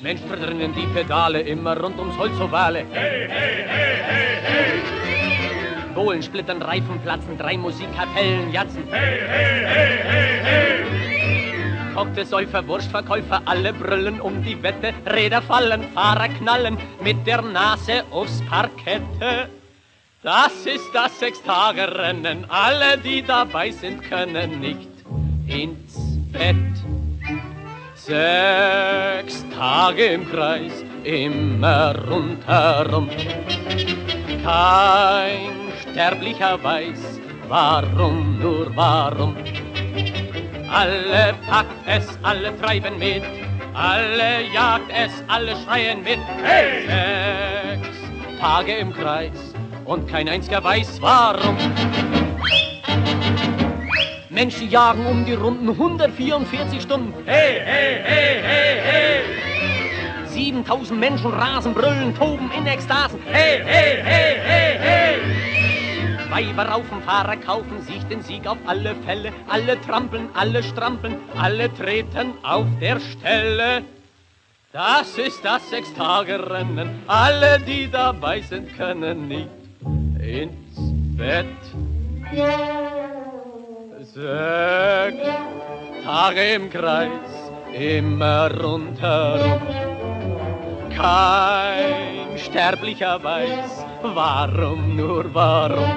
Mensch, verdrennen die Pedale immer rund ums Holzovale. Hey, hey, hey, hey, hey! Bohlen, splittern, Reifen, platzen, drei Musikkapellen, jatzen. Hey, hey, hey, hey, hey! Kokte, Säufer, Wurstverkäufer, alle brüllen um die Wette. Räder fallen, Fahrer knallen mit der Nase aufs Parkette. Das ist das Sechstagerennen, alle, die dabei sind, können nicht ins Bett. Sechs Tage im Kreis, immer rundherum. Kein Sterblicher weiß, warum, nur warum. Alle packt es, alle treiben mit, alle jagt es, alle schreien mit. Hey! Sechs Tage im Kreis und kein einziger weiß warum. Menschen jagen um die Runden 144 Stunden. Hey, hey, hey, hey, hey! 7000 Menschen rasen, brüllen, toben in Ekstasen. Hey, hey, hey, hey, hey! Weiber raufen, Fahrer kaufen sich den Sieg auf alle Fälle. Alle trampeln, alle strampeln, alle treten auf der Stelle. Das ist das Sechstagerennen. Alle, die dabei sind, können nicht ins Bett. Sechs Tage im Kreis, immer rundherum. Kein Sterblicher weiß, warum, nur warum.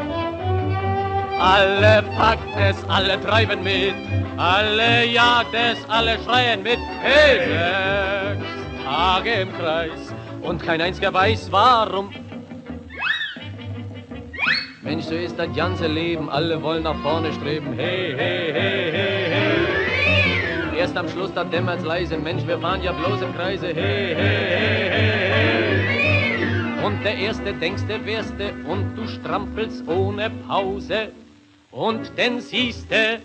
Alle packt es, alle treiben mit, alle jagt es, alle schreien mit. Hey, sechs Tage im Kreis und kein einziger weiß, warum. Mensch, so ist das ganze Leben, alle wollen nach vorne streben. Hey, hey, hey, hey, hey. Erst am Schluss, da dämmert's leise, Mensch, wir fahren ja bloß im Kreise. Hey, hey, hey, hey, hey. Und der Erste denkst, der Wärste und du strampelst ohne Pause. Und dann siehste,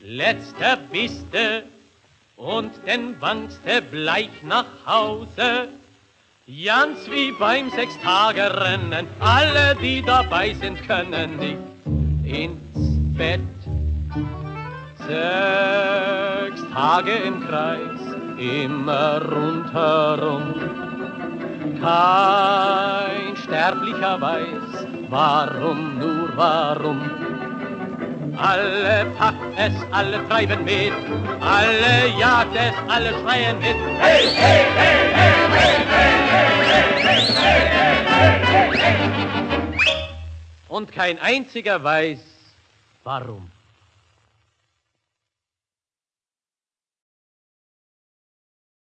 letzter biste und dann wankste bleich nach Hause. Ganz wie beim Sechstagerennen, alle, die dabei sind, können nicht ins Bett. Sechs Tage im Kreis, immer rundherum. Kein Sterblicher weiß, warum, nur warum. Alle packt es, alle treiben mit, alle jagt es, alle schreien mit. Hey, hey, hey, hey, hey, hey! Und kein einziger weiß, warum.